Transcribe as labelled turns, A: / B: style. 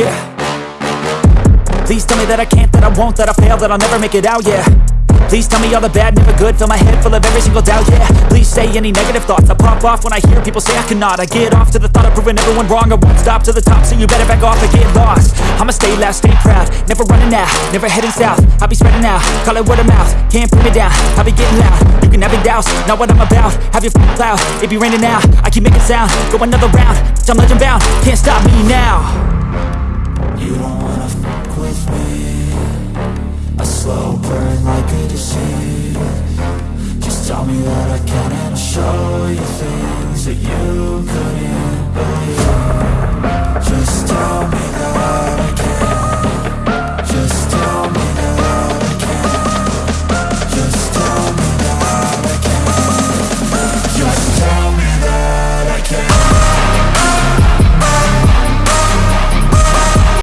A: yeah Please tell me that I can't, that I won't, that I fail, that I'll never make it out, yeah Please tell me all the bad, never good Fill my head full of every single doubt, yeah Please say any negative thoughts I pop off when I hear people say I cannot I get off to the thought of proving everyone wrong I won't stop to the top, so you better back off and get lost I'ma stay loud, stay proud Never running out, never heading south I'll be spreading out, call it word of mouth Can't put me down, I'll be getting loud You can have it douse, not what I'm about Have your f***ing cloud, it be raining now I keep making sound, go another round I'm legend bound, can't stop me now
B: a slow burn like a disease Just tell me that I can and I'll show you things